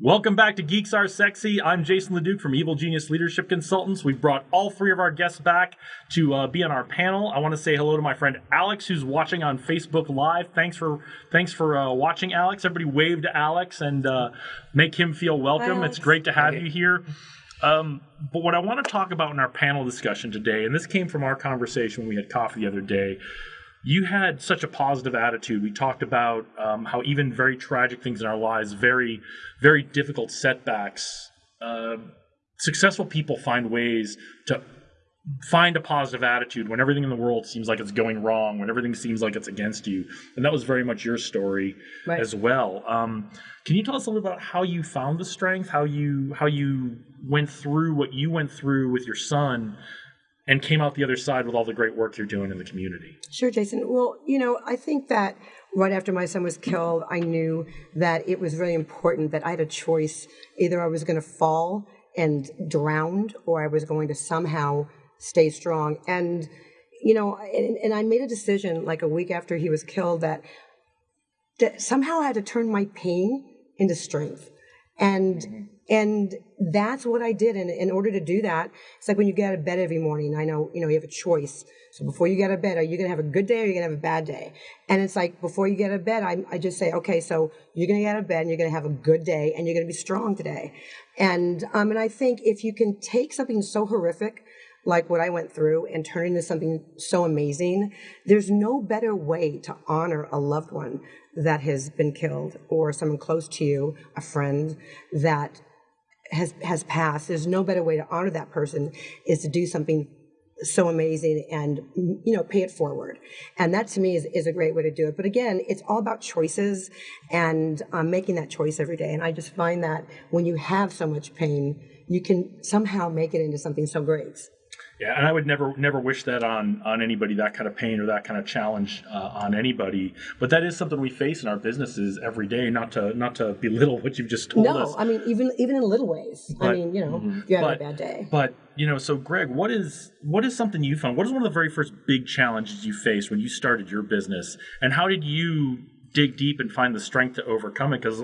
Welcome back to Geeks Are Sexy. I'm Jason LeDuc from Evil Genius Leadership Consultants. We've brought all three of our guests back to uh, be on our panel. I want to say hello to my friend Alex, who's watching on Facebook Live. Thanks for thanks for uh, watching, Alex. Everybody wave to Alex and uh, make him feel welcome. Hi, it's great to have you here. Um, but what I want to talk about in our panel discussion today, and this came from our conversation when we had coffee the other day, you had such a positive attitude. We talked about um, how even very tragic things in our lives, very, very difficult setbacks, uh, successful people find ways to find a positive attitude when everything in the world seems like it's going wrong, when everything seems like it's against you. And that was very much your story Right. as well. Um, can you tell us a little bit about how you found the strength, how you how you went through what you went through with your son, and came out the other side with all the great work you're doing in the community? Sure, Jason. Well, you know, I think that right after my son was killed, I knew that it was really important that I had a choice. Either I was going to fall and drown, or I was going to somehow stay strong. And, you know, and, and I made a decision like a week after he was killed that, that somehow I had to turn my pain into strength. And and that's what I did. And in order to do that, it's like when you get out of bed every morning. I know, you know, you have a choice. So before you get out of bed, are you going to have a good day or are you going to have a bad day? And it's like before you get out of bed, I, I just say, okay, so you're going to get out of bed and you're going to have a good day and you're going to be strong today. And um, and I think if you can take something so horrific like what I went through and turn it into something so amazing, there's no better way to honor a loved one that has been killed or someone close to you, a friend that has has passed. There's no better way to honor that person is to do something so amazing and you know pay it forward. And that to me is, is a great way to do it. But again it's all about choices and um, making that choice every day. And i just find that when you have so much pain you can somehow make it into something so great Yeah, and I would never never wish that on on anybody that kind of pain or that kind of challenge uh, on anybody. But that is something we face in our businesses every day. Not to not to belittle what you've just told no us. i mean even even in little ways i mean you know you have but, a bad day But you know, so Greg, what is what is something you found? What is one of the very first big challenges you faced when you started your business, and how did you dig deep and find the strength to overcome it? Because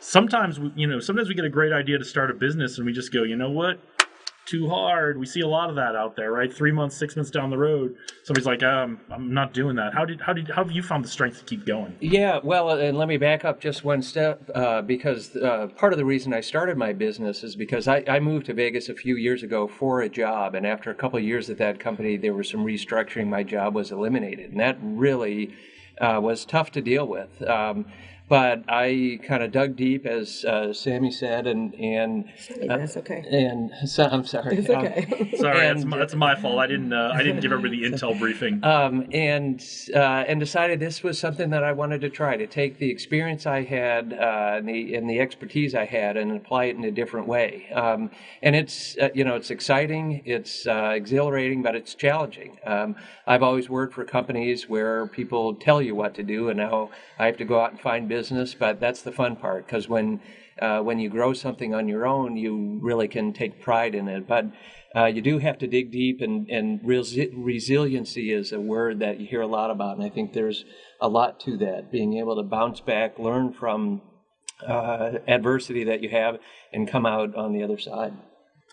sometimes, we, you know, sometimes we get a great idea to start a business, and we just go, you know what? Too hard. We see a lot of that out there, right? Three months, six months down the road, somebody's like, um, "I'm not doing that." How did how did how have you found the strength to keep going? Yeah, well, and let me back up just one step uh, because uh, part of the reason I started my business is because I, I moved to Vegas a few years ago for a job, and after a couple years at that company, there was some restructuring. My job was eliminated, and that really uh, was tough to deal with. Um, but I kind of dug deep, as uh, Sammy said, and and that's okay and so, I'm sorry. it's Um, okay Sorry, that's, my, that's my fault. I didn't uh, I didn't give everybody the intel briefing. um, and uh, and decided this was something that I wanted to try to take the experience I had uh, and the and the expertise I had and apply it in a different way. Um, and it's uh, you know it's exciting, it's uh, exhilarating, but it's challenging. Um, I've always worked for companies where people tell you what to do, and now I have to go out and find business. Business, but that's the fun part because when uh, when you grow something on your own, you really can take pride in it. But uh, you do have to dig deep, and, and resi- resiliency is a word that you hear a lot about, and I think there's a lot to that. Being able to bounce back, learn from uh, adversity that you have, and come out on the other side.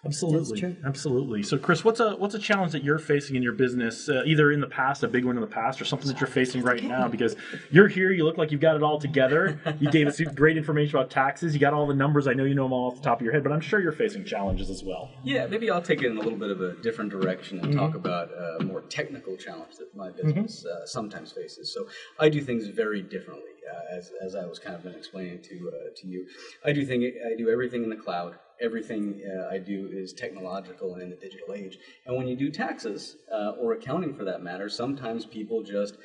Absolutely, absolutely. So, Chris, what's a what's a challenge that you're facing in your business, uh, either in the past, a big one in the past, or something that you're facing right now? Because you're here, you look like you've got it all together. You gave us great information about taxes. You got all the numbers. I know you know them all off the top of your head, but I'm sure you're facing challenges as well. Yeah, maybe I'll take it in a little bit of a different direction and talk about a more technical challenge that my business uh, sometimes faces. So I do things very differently, uh, as, as I was kind of been explaining to uh, to you. I do thing I do everything in the cloud. Everything uh, I do is technological and in the digital age. And when you do taxes uh, or accounting for that matter, sometimes people just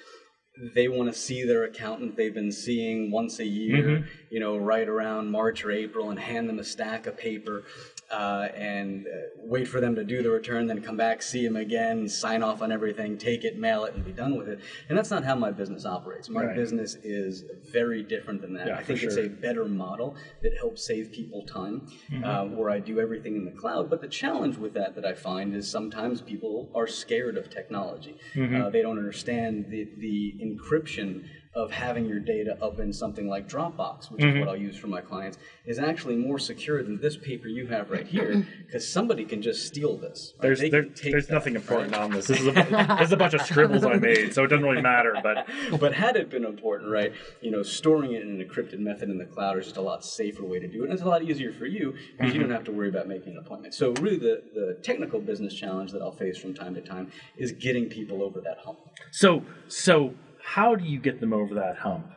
they want to see their accountant they've been seeing once a year, you know, right around March or April, and hand them a stack of paper uh, and uh, wait for them to do the return, then come back, see them again, sign off on everything, take it, mail it, and be done with it. And that's not how my business operates. My Right. business is very different than that. Yeah, I think it's a better model that helps save people time, Mm-hmm. uh, where I do everything in the cloud. But the challenge with that that I find is sometimes people are scared of technology. Mm-hmm. Uh, they don't understand the, the encryption of having your data up in something like Dropbox, which Mm-hmm. is what I'll use for my clients, is actually more secure than this paper you have right here, because somebody can just steal this. right? There's there, there's that, nothing important right? on this. This is a this is a bunch of scribbles I made, so it doesn't really matter. But but had it been important, right, you know, storing it in an encrypted method in the cloud is just a lot safer way to do it. And it's a lot easier for you because you don't have to worry about making an appointment. So really the, the technical business challenge that I'll face from time to time is getting people over that hump. so so how do you get them over that hump?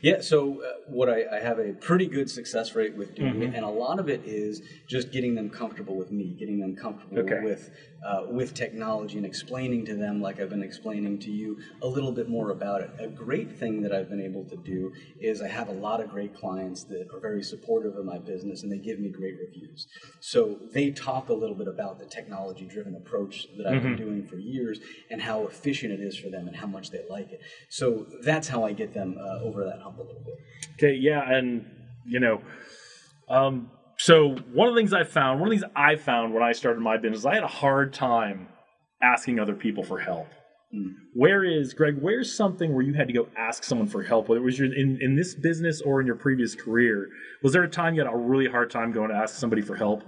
Yeah, so uh, what I, I have a pretty good success rate with doing Mm-hmm. and a lot of it is just getting them comfortable with me, getting them comfortable Okay. with uh, with technology, and explaining to them, like I've been explaining to you, a little bit more about it. A great thing that I've been able to do is I have a lot of great clients that are very supportive of my business, and they give me great reviews. So they talk a little bit about the technology-driven approach that I've been doing for years, and how efficient it is for them, and how much they like it. So that's how I get them uh, over that hump a little bit. Okay, yeah, and you know, um, so one of the things I found, one of the things I found when I started my business, I had a hard time asking other people for help. Hmm. Where is Greg? Where's something where you had to go ask someone for help? Whether it was your, in in this business or in your previous career, was there a time you had a really hard time going to ask somebody for help?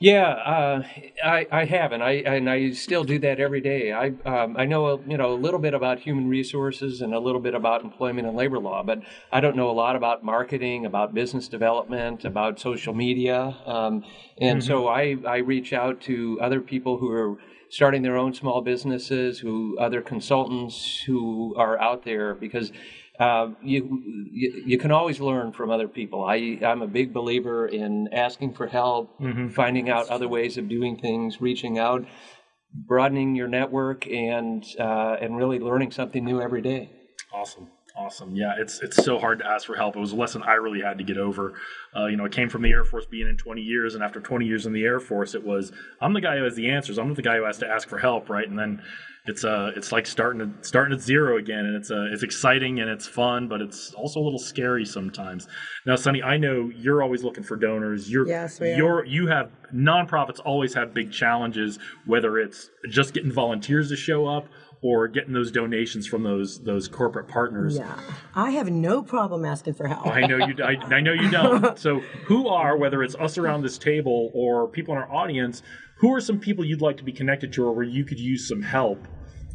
Yeah, uh, I, I have, and I and I still do that every day. I um, I know a, you know a little bit about human resources and a little bit about employment and labor law, but I don't know a lot about marketing, about business development, about social media, um, and so I I reach out to other people who are starting their own small businesses, who other consultants who are out there because uh, you, you you can always learn from other people. I I'm a big believer in asking for help, finding out other ways of doing things, reaching out, broadening your network, and uh, and really learning something new every day. Awesome. Awesome. Yeah, it's it's so hard to ask for help. It was a lesson I really had to get over. Uh, you know, I came from the Air Force being in 20 years, and after 20 years in the Air Force, it was I'm the guy who has the answers. I'm not the guy who has to ask for help, right? And then it's uh it's like starting to, starting at zero again, and it's uh it's exciting and it's fun, but it's also a little scary sometimes. Now, Sunny, I know you're always looking for donors. You're Yes, we are. you're you have nonprofits always have big challenges, whether it's just getting volunteers to show up or getting those donations from those those corporate partners. Yeah, I have no problem asking for help. I know you. I, I know you don't. So, who are whether it's us around this table or people in our audience? Who are some people you'd like to be connected to, or where you could use some help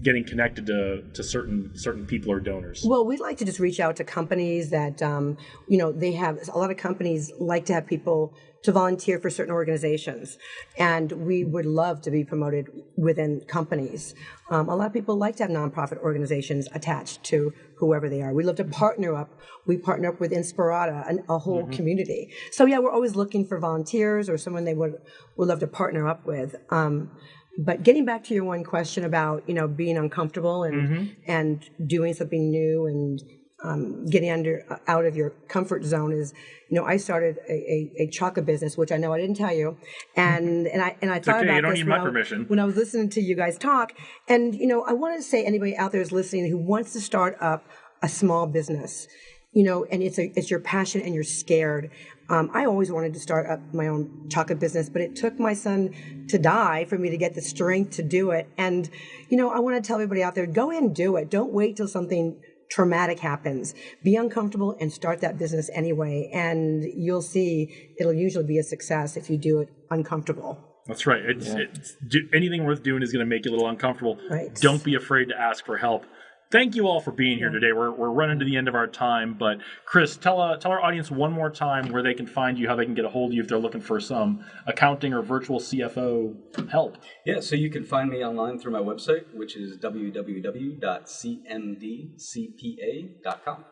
getting connected to to certain certain people or donors? Well, we'd like to just reach out to companies that, um, you know, they have a lot of companies like to have people to volunteer for certain organizations, and we would love to be promoted within companies. Um, a lot of people like to have nonprofit organizations attached to whoever they are. We love to partner up. We partner up with Inspirata, and a whole community. So yeah, we're always looking for volunteers or someone they would would love to partner up with. Um, but getting back to your one question about you know being uncomfortable and and doing something new and um, getting under out of your comfort zone is you know I started a, a, a chocolate business which I know I didn't tell you and and I and I thought okay, about you don't this need when my I- permission. when I was listening to you guys talk and you know I wanted to say anybody out there is listening who wants to start up a small business you know and it's a it's your passion and you're scared um, I always wanted to start up my own chocolate business, but it took my son to die for me to get the strength to do it. And, you know, I want to tell everybody out there go in and do it. Don't wait till something traumatic happens. Be uncomfortable and start that business anyway. And you'll see it'll usually be a success if you do it uncomfortable. That's right. It's, it's do, anything worth doing is going to make you a little uncomfortable. Right. Don't be afraid to ask for help. Thank you all for being here today. We're, we're running to the end of our time, but Chris, tell uh, tell our audience one more time where they can find you, how they can get a hold of you if they're looking for some accounting or virtual CFO help. Yeah, so you can find me online through my website, which is www.cmdcpa.com.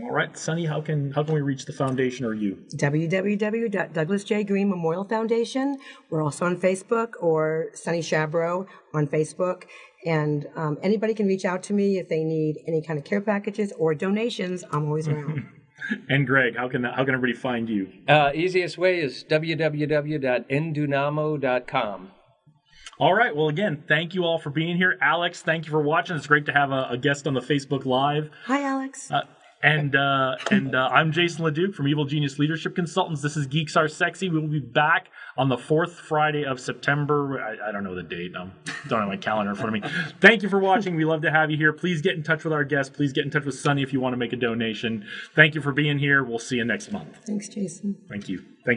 All right, Sunny, how can how can we reach the foundation or you? www.douglas J. Green Memorial Foundation. We're also on Facebook or Sunny Shabro on Facebook. And um, anybody can reach out to me if they need any kind of care packages or donations. I'm always around. And Greg, how can how can everybody find you? Uh, easiest way is www.endunamo.com. All right. Well, again, thank you all for being here. Alex, thank you for watching. It's great to have a, a guest on the Facebook Live. Hi, Alex. Uh, And uh, and uh, I'm Jason LeDuc from Evil Genius Leadership Consultants. This is Geeks Are Sexy. We will be back on the fourth Friday of September. I, I don't know the date. I don't have my calendar in front of me. Thank you for watching. We love to have you here. Please get in touch with our guests. Please get in touch with Sunny if you want to make a donation. Thank you for being here. We'll see you next month. Thanks, Jason. Thank you. Thank